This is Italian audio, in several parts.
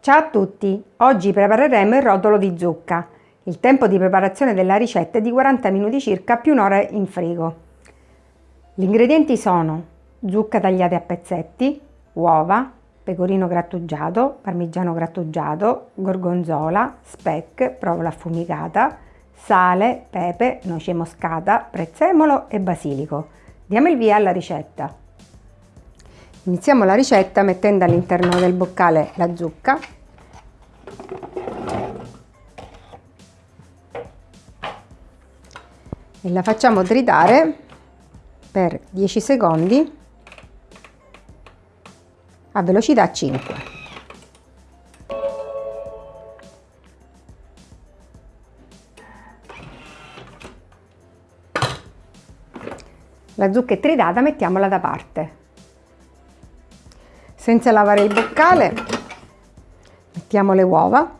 Ciao a tutti! Oggi prepareremo il rotolo di zucca. Il tempo di preparazione della ricetta è di 40 minuti circa più un'ora in frigo. Gli ingredienti sono zucca tagliate a pezzetti, uova, pecorino grattugiato, parmigiano grattugiato, gorgonzola, speck, provola affumicata, sale, pepe, noce moscata, prezzemolo e basilico. Diamo il via alla ricetta. Iniziamo la ricetta mettendo all'interno del boccale la zucca e la facciamo tritare per 10 secondi a velocità 5. La zucca è tritata, mettiamola da parte. Senza lavare il boccale, mettiamo le uova.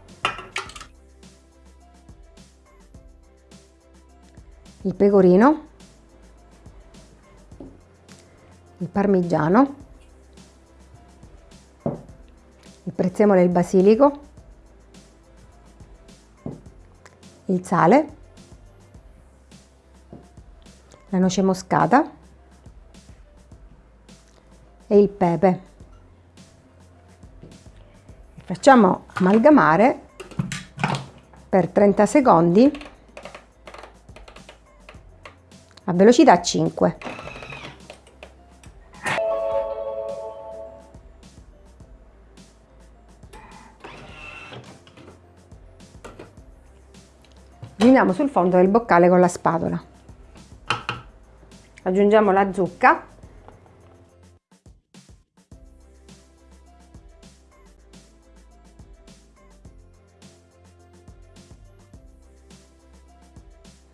Il pecorino, il parmigiano, il prezzemolo e il basilico, il sale, la noce moscata. E il pepe. Facciamo amalgamare per 30 secondi a velocità 5. Riuniamo sul fondo del boccale con la spatola. Aggiungiamo la zucca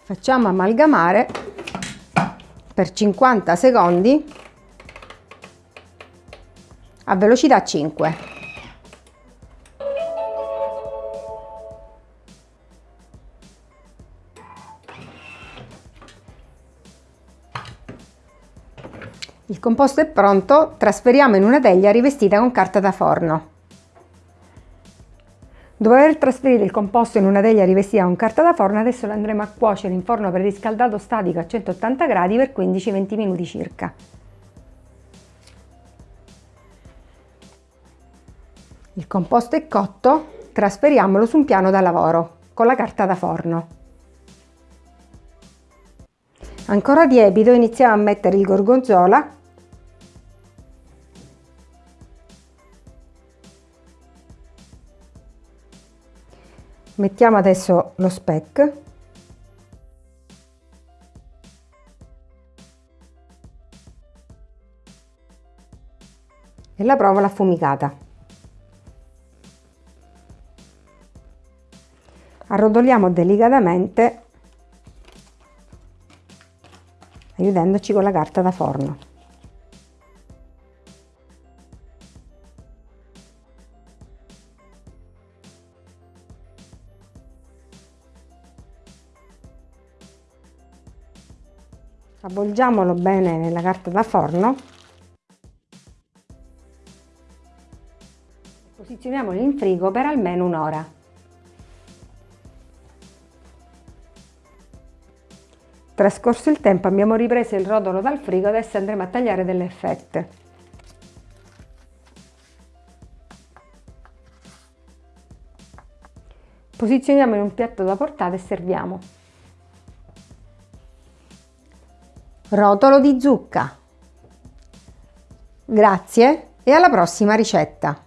facciamo amalgamare per 50 secondi a velocità 5. Il composto è pronto, trasferiamo in una teglia rivestita con carta da forno. Dopo aver trasferito il composto in una teglia rivestita con carta da forno, adesso lo andremo a cuocere in forno preriscaldato statico a 180 gradi per 15-20 minuti circa. Il composto è cotto, trasferiamolo su un piano da lavoro con la carta da forno. Ancora tiepido iniziamo a mettere il gorgonzola mettiamo adesso lo speck e la provola affumicata. Arrotoliamo delicatamente aiutandoci con la carta da forno avvolgiamolo bene nella carta da forno. Posizioniamolo in frigo per almeno un'ora. Trascorso il tempo abbiamo ripreso il rotolo dal frigo adesso andremo a tagliare delle fette. Posizioniamo in un piatto da portata e serviamo rotolo di zucca. Grazie e alla prossima ricetta!